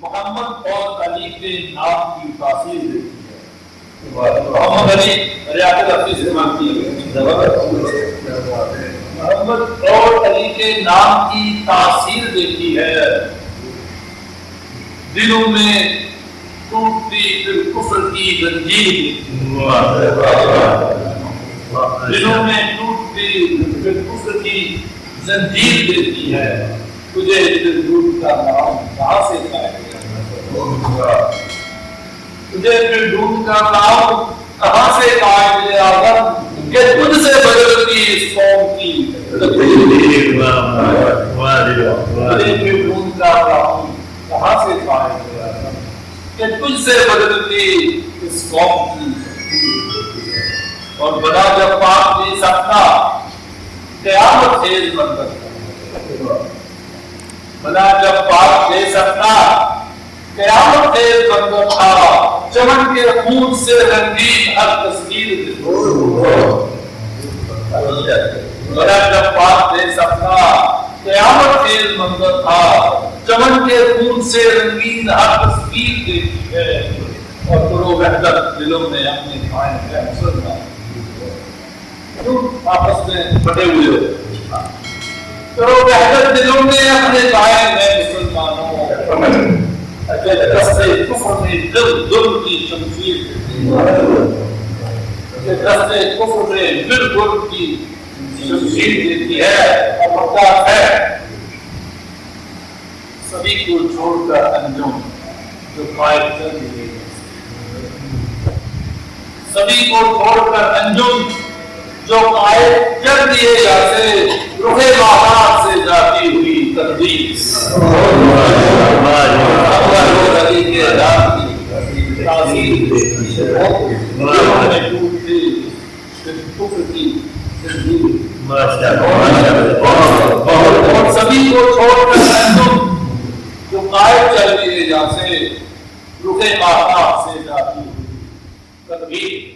محمد اور علی کے نام کی تاثیر دیتی ہے۔ محمد علی ریاض حفیظ سے مانتی ہے۔ محمد اور علی کے نام کی تاثیر دیتی ہے۔ دلوں میں ٹوٹتی پھر کفر کی زنجیر دلوں میں ٹوٹتی پھر کفر کی زنجیر دیتی ہے۔ تجھے پھر ڈھونڈ کا نام کہاں سے پائے؟ تجھے پھر ڈھونڈ کا نام کہاں سے پائے مجھے آدم کہ تجھ سے بدلتی اس قوم کی۔ تقدیر پھر ڈھونڈ کا کہاں سے پائے مجھے آدم کہ تجھ سے بدلتی اس قوم کی۔ اور بنا جب پاک نہیں سکتا، قیامت خیز منظر بنا جب پاک دے سکتا، قیامت خیز منظر تھا چمن کے خون سے رنگین ہر تصویر پاک دے سکتا قیامت منظر تھا چمن کے خون سے رنگین ہر تصویر دیتی ہے۔ اور کرو بہتر دلوں میں اپنے قائم ہے مسلمان آپس میں ہوئے ہو۔ بہتر دلوں میں اپنے قائم کہ دستے کفر میں دل دل کی شمشیر کہ دستے کفر میں دل دل کی شمشیر دیتی ہے اور بتا ہے سبھی کو چھوڑ کر انجم جو قائد کر دیے سبھی کو چھوڑ کر انجم جو قائد کر دیے جاتے روح مہارات سے جاتی ہوئی تقدیر علی کے اداب کی تاثیر اور سبھی کو چھوڑ کر جو قائد چل دیے سے جاتی ہوئی